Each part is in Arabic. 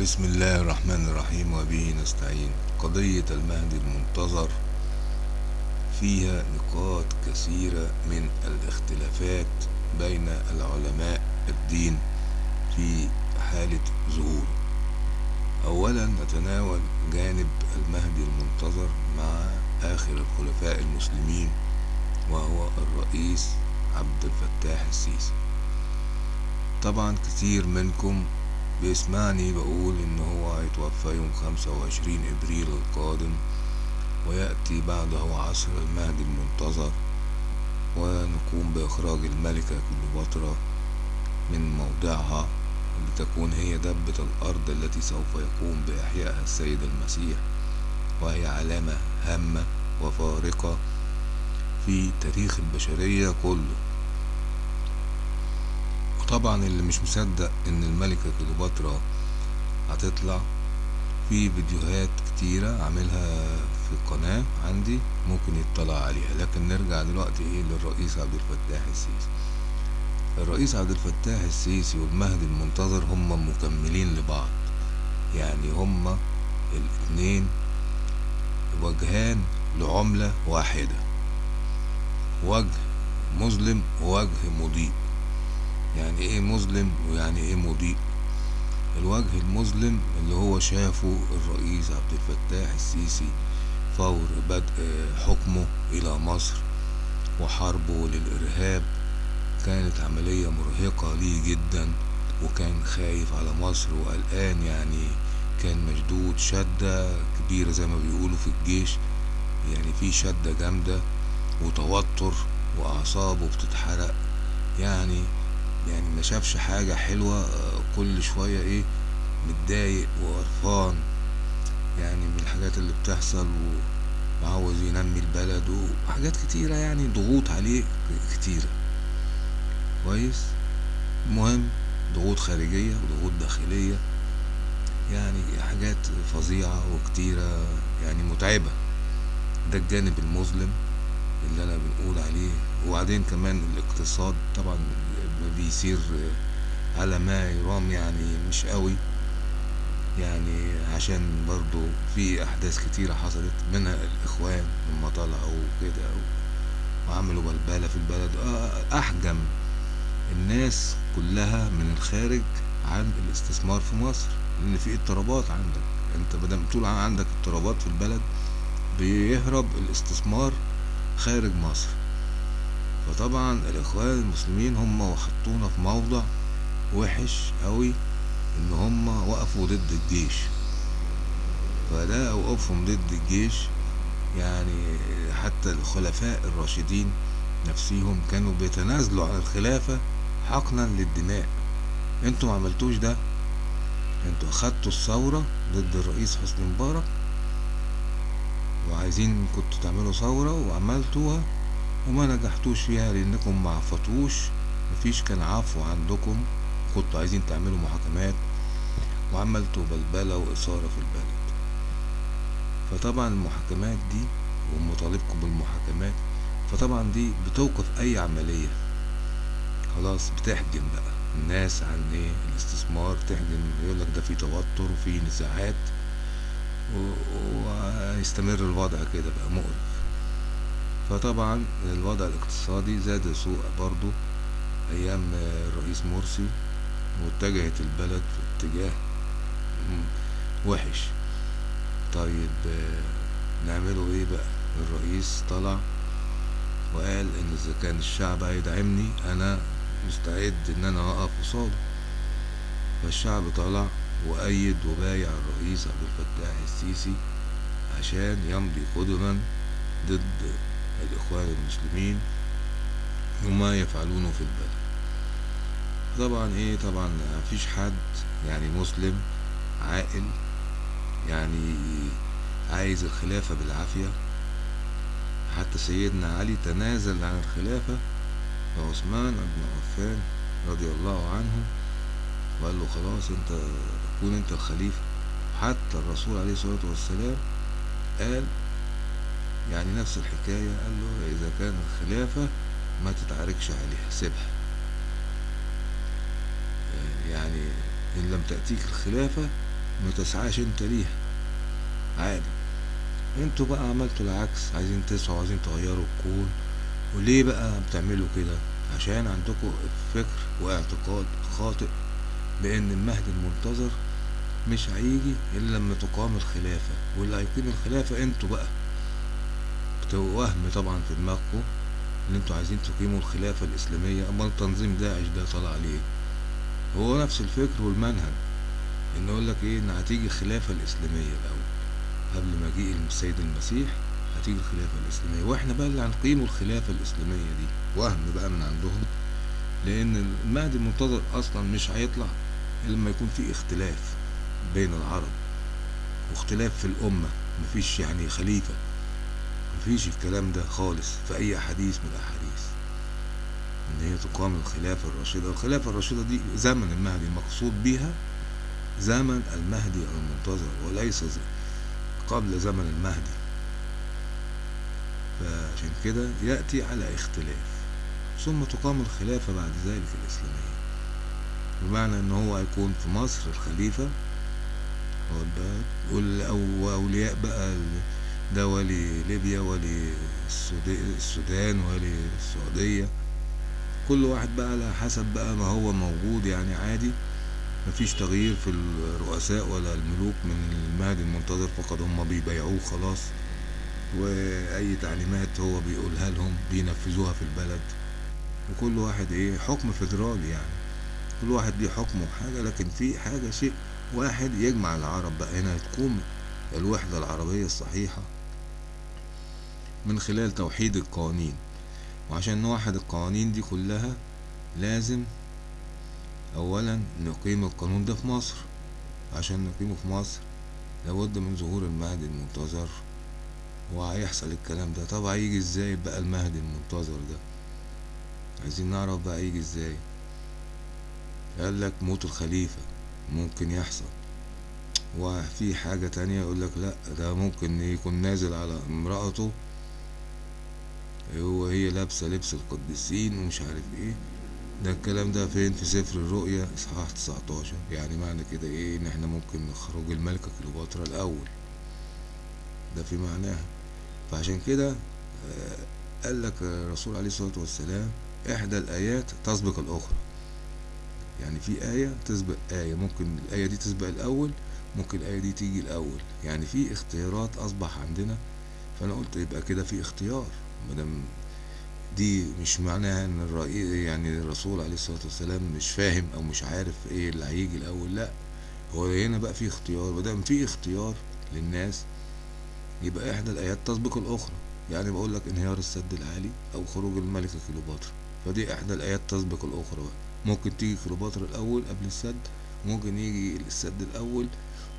بسم الله الرحمن الرحيم وبه نستعين. قضية المهدي المنتظر فيها نقاط كثيرة من الاختلافات بين العلماء الدين في حالة ظهوره أولا نتناول جانب المهدي المنتظر مع آخر الخلفاء المسلمين وهو الرئيس عبد الفتاح السيسي. طبعا كتير منكم بيسمعني بقول إن هو هيتوفى يوم خمسة وعشرين إبريل القادم ويأتي بعده عصر المهدي المنتظر ونقوم بإخراج الملكة كليوباترا من موضعها لتكون هي دبة الأرض التي سوف يقوم بإحيائها السيد المسيح وهي علامة هامة وفارقة في تاريخ البشرية كله. وطبعا اللي مش مصدق إن الملكة كليوباترا هتطلع في فيديوهات كتيرة عاملها في القناة عندي ممكن يطلع عليها لكن نرجع دلوقتي إيه للرئيس عبد الفتاح السيسي. الرئيس عبد الفتاح السيسي والمهدي المنتظر هما مكملين لبعض يعني هما الاتنين وجهان لعملة واحدة وجه مظلم ووجه مضيء. يعني إيه مظلم ويعني إيه مضيء؟ الوجه المظلم اللي هو شافه الرئيس عبد الفتاح السيسي فور بدء حكمه إلى مصر وحربه للإرهاب كانت عملية مرهقة ليه جدا وكان خايف على مصر وقلقان يعني كان مشدود شدة كبيرة زي ما بيقولوا في الجيش يعني في شدة جامدة وتوتر وأعصابه بتتحرق يعني يعني ما شافش حاجة حلوة كل شوية إيه متضايق وقرفان. يعني من الحاجات اللي بتحصل وعاوز ينمي البلد وحاجات كتيرة يعني ضغوط عليه كتيرة. كويس؟ المهم ضغوط خارجية وضغوط داخلية. يعني حاجات فظيعة وكتيرة يعني متعبة. ده الجانب المظلم. اللي أنا بنقول عليه. وبعدين كمان الاقتصاد طبعا بيسير على ما يرام يعني مش قوي. يعني عشان برضو في أحداث كتيرة حصلت منها الإخوان لما طلعوا كده وعملوا بلبلة في البلد. أحجم الناس كلها من الخارج عن الاستثمار في مصر لأن في اضطرابات عندك. أنت مادام طول عندك اضطرابات في البلد بيهرب الاستثمار خارج مصر. فطبعا الإخوان المسلمين هم وحطونا في موضع وحش قوي إن هم وقفوا ضد الجيش. فده وقفهم ضد الجيش يعني حتى الخلفاء الراشدين نفسيهم كانوا بيتنازلوا عن الخلافة حقنا للدماء. أنتوا ما عملتوش ده. أنتوا أخدتوا الثورة ضد الرئيس حسني مبارك وعايزين كنتوا تعملوا ثورة وعملتوها وما نجحتوش فيها لأنكم ما عفطوش مفيش كان عفو عندكم. كنتوا عايزين تعملوا محاكمات وعملتوا بلبلة وإثارة في البلد. فطبعا المحاكمات دي ومطالبكم بالمحاكمات فطبعا دي بتوقف أي عملية. خلاص بتحجم بقى. الناس عن إيه؟ الاستثمار تحجم. يقولك ده في توتر وفي نزاعات. ويستمر الوضع كده بقى مقرف. فطبعا الوضع الاقتصادي زاد سوء برضو أيام الرئيس مرسي واتجهت البلد في اتجاه وحش. طيب نعمله إيه بقى؟ الرئيس طلع وقال إن إذا كان الشعب هيدعمني أنا مستعد إن أنا أقف قصاده. فالشعب طلع وأيد وبايع الرئيس عبد الفتاح السيسي عشان يمضي قدما ضد الإخوان المسلمين وما يفعلونه في البلد. طبعا إيه؟ طبعا مفيش حد يعني مسلم عاقل يعني عايز الخلافة بالعافية. حتى سيدنا علي تنازل عن الخلافة وعثمان بن عفان رضي الله عنه وقال له خلاص انت كون انت الخليفة. حتى الرسول عليه الصلاة والسلام قال يعني نفس الحكاية قال له إذا كان الخلافة ما تتعاركش عليها سيبها. يعني إن لم تأتيك الخلافة ما تسعاش أنت ليها. عادي. أنتوا بقى عملتوا العكس عايزين تسعوا عايزين تغيروا الكون. وليه بقى بتعملوا كده؟ عشان عندكم فكر واعتقاد خاطئ. بان المهدي المنتظر مش هيجي إلا لما تقام الخلافة. واللي هيقيم الخلافة أنتوا بقى. وهم طبعا في دماغكم إن أنتوا عايزين تقيموا الخلافة الإسلامية. أمال تنظيم داعش ده طلع عليه؟ هو نفس الفكر والمنهج. إن يقول لك إيه؟ إن هتيجي الخلافة الإسلامية الأول. قبل مجيء السيد المسيح هتيجي الخلافة الإسلامية. وإحنا بقى اللي هنقيموا الخلافة الإسلامية دي. وهم بقى من عندهم. لأن المهدي المنتظر أصلا مش هيطلع. لما يكون في اختلاف بين العرب واختلاف في الأمة مفيش يعني خليفة مفيش الكلام ده خالص في أي حديث من الأحاديث. إن هي تقام الخلافة الراشدة الخلافة الراشدة دي زمن المهدي المقصود بيها زمن المهدي المنتظر وليس قبل زمن المهدي. فعشان كده يأتي على اختلاف ثم تقام الخلافة بعد ذلك الإسلامية. بمعنى إن هو هيكون في مصر الخليفة. وأولياء بقى ده ولي ليبيا ولي السودان ولي السعودية. كل واحد بقى على حسب بقى ما هو موجود يعني عادي. مفيش تغيير في الرؤساء ولا الملوك من المهدي المنتظر فقط هم بيبيعوه خلاص. وأي تعليمات هو بيقولها لهم بينفذوها في البلد. وكل واحد إيه حكم فيدرالي يعني. كل واحد ليه حكمه وحاجة لكن في حاجة شيء واحد يجمع العرب بقى هنا تقوم الوحدة العربية الصحيحة من خلال توحيد القوانين. وعشان نوحد القوانين دي كلها لازم اولا نقيم القانون ده في مصر. عشان نقيمه في مصر لابد من ظهور المهدي المنتظر. وهيحصل الكلام ده. طب هيجي إزاي بقى المهدي المنتظر ده؟ عايزين نعرف بقى يجي إزاي. قال لك موت الخليفة. ممكن يحصل. وفي حاجة تانية يقول لك لا ده ممكن يكون نازل على امرأته. هو هي لابسة لبس القديسين ومش عارف إيه. ده الكلام ده فين؟ في سفر الرؤيا إصحاح 19 يعني معنى كده إيه؟ إن إحنا ممكن نخرج الملكة كليوباترا الأول. ده في معناها. فعشان كده قال لك الرسول عليه الصلاة والسلام إحدى الآيات تسبق الأخرى. يعني في آية تسبق آية ممكن الآية دي تسبق الأول ممكن الآية دي تيجي الأول. يعني في اختيارات أصبح عندنا فأنا قلت يبقى كده في اختيار. مادام دي مش معناها إن يعني الرسول عليه الصلاة والسلام مش فاهم أو مش عارف إيه اللي هيجي الأول لأ. هو هنا بقى في اختيار. مادام في اختيار للناس يبقى إحدى الآيات تسبق الأخرى. يعني بقول لك انهيار السد العالي أو خروج الملكة كليوباترا. فدي إحدى الآيات تسبق الأخرى بقى. ممكن تيجي كليوباترا الأول قبل السد ممكن يجي السد الأول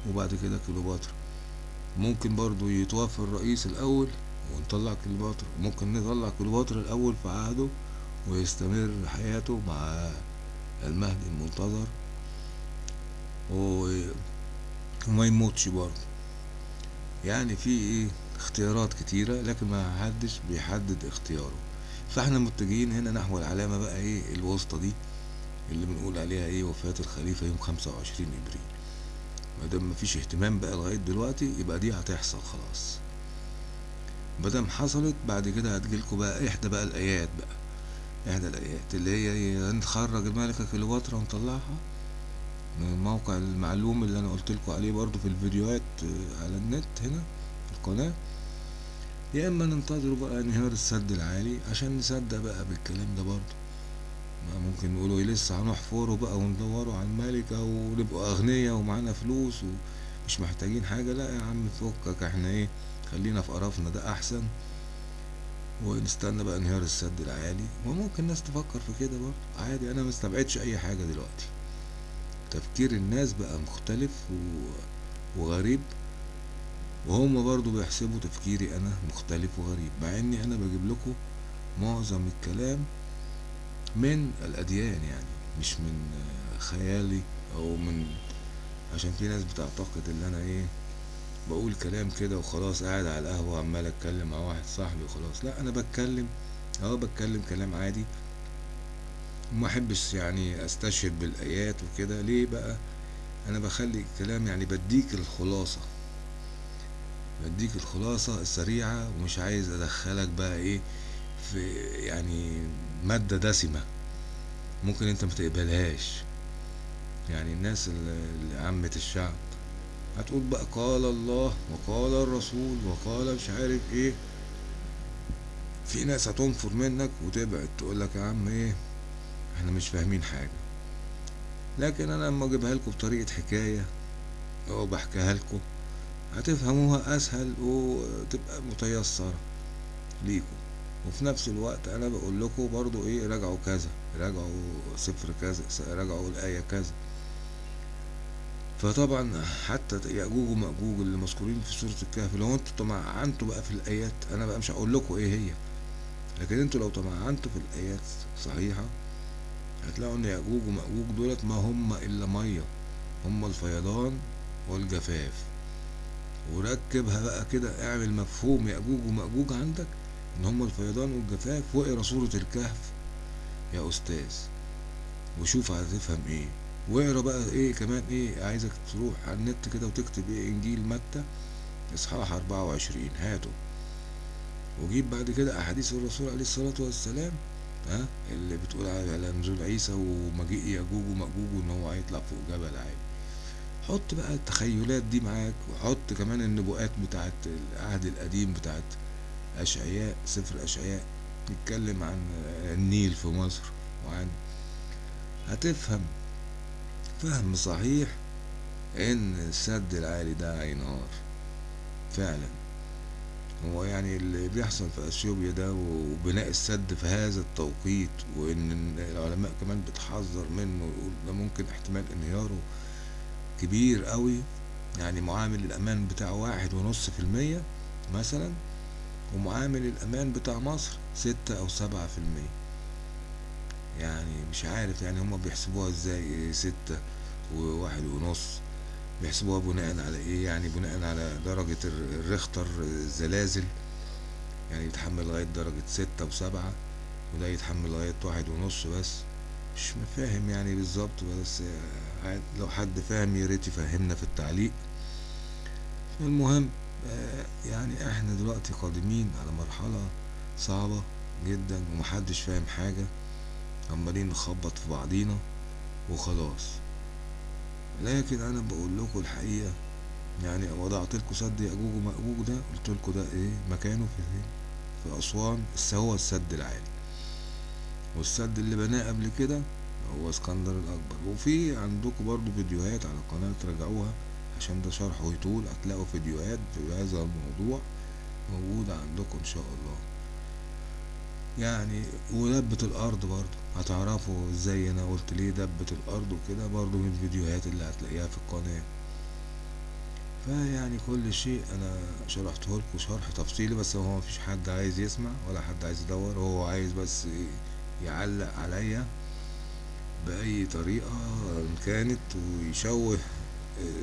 وبعد كده كليوباترا. ممكن برضو يتوفى الرئيس الأول ونطلع كليوباترا. ممكن نطلع كليوباترا الأول في عهده ويستمر حياته مع المهدي المنتظر وما يموتش برضه يعني في إيه اختيارات كتيرة لكن ما حدش بيحدد اختياره. فاحنا متجهين هنا نحو العلامة بقى إيه الوسطى دي. اللي بنقول عليها إيه وفاة الخليفة يوم خمسة وعشرين إبريل. مادام مفيش اهتمام بقى لغاية دلوقتي يبقى دي هتحصل خلاص. مادام حصلت بعد كده هتجيلكوا بقى إحدى بقى الآيات بقى. إحدى الآيات اللي هي نخرج الملكة كليوباترا ونطلعها من الموقع المعلوم اللي أنا قلت لكم عليه برضو في الفيديوهات على النت هنا في القناة. يا إما ننتظروا بقى انهيار السد العالي عشان نصدق بقى بالكلام ده برضو ممكن نقولوا إيه لسه هنحفره بقى وندوروا على الملكة ونبقوا أغنياء ومعانا فلوس ومش محتاجين حاجة. لا يا عم فكك إحنا إيه خلينا في قرفنا ده أحسن. ونستنى بقى انهيار السد العالي. وممكن ناس تفكر في كده برضه. عادي أنا مستبعدش أي حاجة دلوقتي. تفكير الناس بقى مختلف. وغريب. وهم برضو بيحسبوا تفكيري أنا مختلف وغريب مع إني أنا بجيب لكم معظم الكلام من الأديان يعني مش من خيالي أو من عشان في ناس بتعتقد إن أنا إيه بقول كلام كده وخلاص قاعد على القهوة عمال أتكلم مع واحد صاحبي وخلاص. لا أنا بتكلم أه بتكلم كلام عادي. وما أحبش يعني أستشهد بالآيات وكده. ليه بقى؟ أنا بخلي الكلام يعني بديك الخلاصة بديك الخلاصة السريعة ومش عايز أدخلك بقى إيه في يعني مادة دسمة ممكن انت متقبلهاش يعني الناس اللي عامة الشعب هتقول بقى قال الله وقال الرسول وقال مش عارف إيه. في ناس هتنفر منك وتبعد تقول لك يا عم إيه إحنا مش فاهمين حاجة. لكن أنا لما اجيبها لكم بطريقة حكاية أو بحكيها لكم هتفهموها اسهل وتبقى متيسرة ليكم. وفي نفس الوقت أنا بقول لكم برضو إيه راجعوا كذا راجعوا سفر كذا راجعوا الآية كذا. فطبعا حتى يأجوج ومأجوج اللي مذكورين في سورة الكهف لو أنتوا تمعنتوا بقى في الآيات أنا بقى مش هقول لكم إيه هي. لكن أنتوا لو تمعنتوا في الآيات صحيحة هتلاقوا إن يأجوج ومأجوج دولت ما هم إلا مية هم الفيضان والجفاف. وركبها بقى كده اعمل مفهوم يأجوج ومأجوج عندك. إن هم الفيضان والجفاف واقرا سورة الكهف. يا أستاذ وشوف هتفهم إيه. واقرا بقى إيه كمان إيه عايزك تروح على النت كده وتكتب إيه إنجيل متى؟ إصحاح 24 هاته. وجيب بعد كده أحاديث الرسول عليه الصلاة والسلام ها اللي بتقول على نزول عيسى ومجيء ياجوج ومأجوج وإن هو هيطلع فوق جبل عالي. حط بقى التخيلات دي معاك وحط كمان النبوءات بتاعت العهد القديم بتاعت أشعياء سفر أشعياء. يتكلم عن النيل في مصر وعن هتفهم فهم صحيح إن السد العالي ده هينهار فعلا. هو يعني اللي بيحصل في أثيوبيا ده وبناء السد في هذا التوقيت وإن العلماء كمان بتحذر منه ويقول ده ممكن احتمال انهياره كبير قوي يعني معامل الأمان بتاعه واحد ونص في المية مثلا. ومعامل الأمان بتاع مصر ستة أو سبعة في المية. يعني مش عارف يعني هما بيحسبوها إزاي ستة وواحد ونص. بيحسبوها بناء على إيه؟ يعني بناء على درجة الريختر الزلازل. يعني يتحمل لغاية درجة ستة وسبعة وده يتحمل لغاية واحد ونص بس. مش فاهم يعني بالظبط بس لو حد فاهم ياريت يفهمنا في التعليق. المهم يعني إحنا دلوقتي قادمين على مرحلة صعبة جدا ومحدش فاهم حاجة. عمالين نخبط في بعضينا وخلاص. لكن أنا بقول لكم الحقيقة يعني وضعت لكم سد يأجوج ومأجوج ده قلت لكم ده إيه؟ مكانه في في أسوان. هو السد العالي. والسد اللي بناه قبل كده هو اسكندر الأكبر. وفي عندكم برضو فيديوهات على القناة تراجعوها عشان ده شرحه يطول هتلاقوا فيديوهات في هذا الموضوع موجودة عندكم إن شاء الله. يعني ودبة الأرض برضو هتعرفوا إزاي أنا قلت ليه دبة الأرض وكده برضو من الفيديوهات اللي هتلاقيها في القناة. فيعني كل شيء أنا شرحته لكم شرح تفصيلي بس هو مفيش حد عايز يسمع ولا حد عايز يدور هو عايز بس يعلق عليا بأي طريقة كانت ويشوه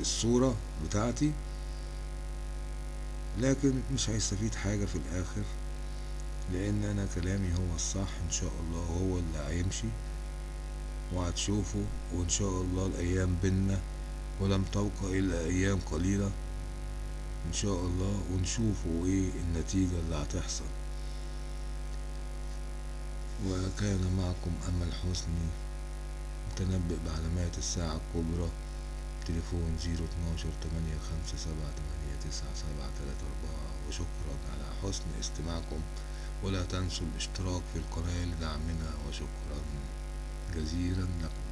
الصورة بتاعتي لكن مش هيستفيد حاجة في الآخر لأن أنا كلامي هو الصح إن شاء الله هو اللي هيمشي وهتشوفوا وإن شاء الله الأيام بينا ولم تبقى إلا أيام قليلة إن شاء الله ونشوفوا إيه النتيجة اللي هتحصل. وكان معكم أمل حسني متنبئ بعلامات الساعة الكبرى. تليفون زيرو اتناشر تمانية خمسة سبعة تمانية تسعة سبعة تلاتة أربعة. وشكرا على حسن استماعكم. ولا تنسوا الاشتراك في القناة لدعمنا. وشكرا جزيلا. لكم